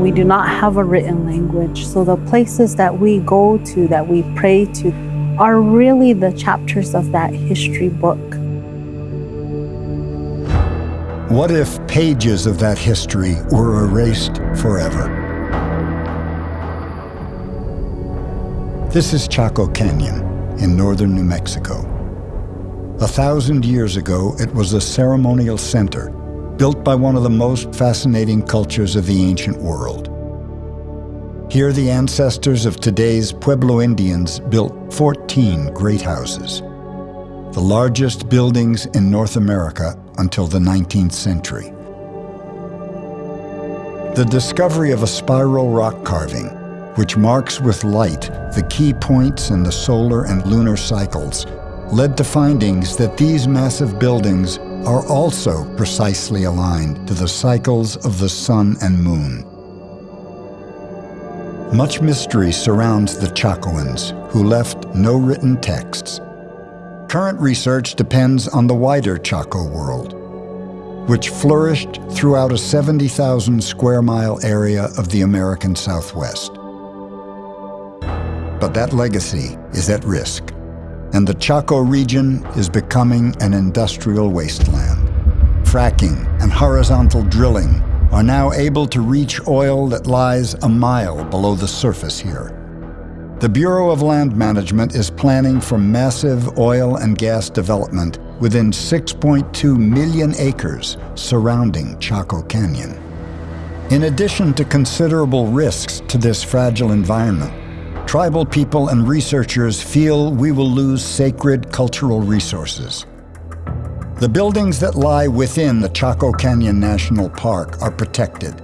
We do not have a written language. So the places that we go to, that we pray to, are really the chapters of that history book. What if pages of that history were erased forever? This is Chaco Canyon in northern New Mexico. A thousand years ago, it was a ceremonial center built by one of the most fascinating cultures of the ancient world. Here, the ancestors of today's Pueblo Indians built 14 great houses, the largest buildings in North America until the 19th century. The discovery of a spiral rock carving, which marks with light the key points in the solar and lunar cycles, led to findings that these massive buildings are also precisely aligned to the cycles of the sun and moon. Much mystery surrounds the Chacoans, who left no written texts. Current research depends on the wider Chaco world, which flourished throughout a 70,000 square mile area of the American Southwest. But that legacy is at risk and the Chaco region is becoming an industrial wasteland. Fracking and horizontal drilling are now able to reach oil that lies a mile below the surface here. The Bureau of Land Management is planning for massive oil and gas development within 6.2 million acres surrounding Chaco Canyon. In addition to considerable risks to this fragile environment, tribal people and researchers feel we will lose sacred cultural resources. The buildings that lie within the Chaco Canyon National Park are protected.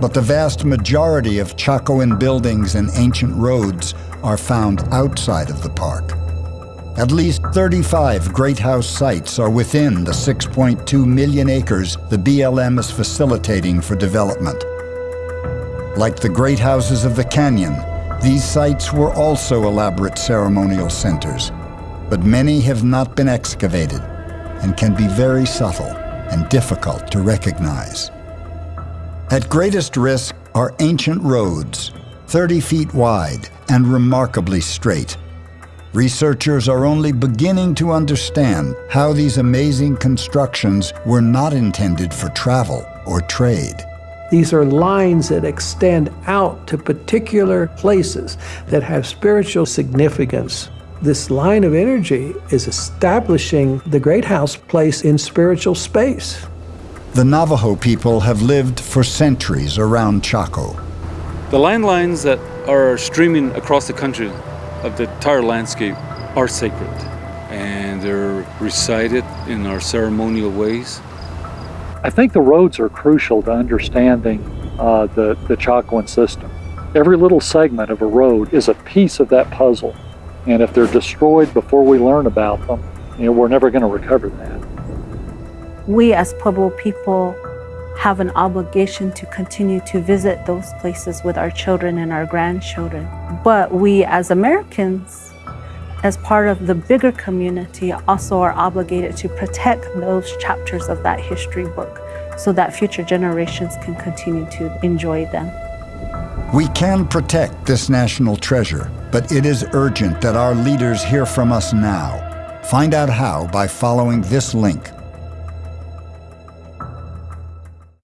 But the vast majority of Chacoan buildings and ancient roads are found outside of the park. At least 35 Great House sites are within the 6.2 million acres the BLM is facilitating for development. Like the Great Houses of the Canyon, these sites were also elaborate ceremonial centers, but many have not been excavated and can be very subtle and difficult to recognize. At greatest risk are ancient roads, 30 feet wide and remarkably straight. Researchers are only beginning to understand how these amazing constructions were not intended for travel or trade. These are lines that extend out to particular places that have spiritual significance. This line of energy is establishing the Great House place in spiritual space. The Navajo people have lived for centuries around Chaco. The landlines that are streaming across the country of the entire landscape are sacred and they're recited in our ceremonial ways. I think the roads are crucial to understanding uh, the, the Chacoan system. Every little segment of a road is a piece of that puzzle. And if they're destroyed before we learn about them, you know, we're never going to recover that. We as Pueblo people have an obligation to continue to visit those places with our children and our grandchildren. But we as Americans as part of the bigger community, also are obligated to protect those chapters of that history book so that future generations can continue to enjoy them. We can protect this national treasure, but it is urgent that our leaders hear from us now. Find out how by following this link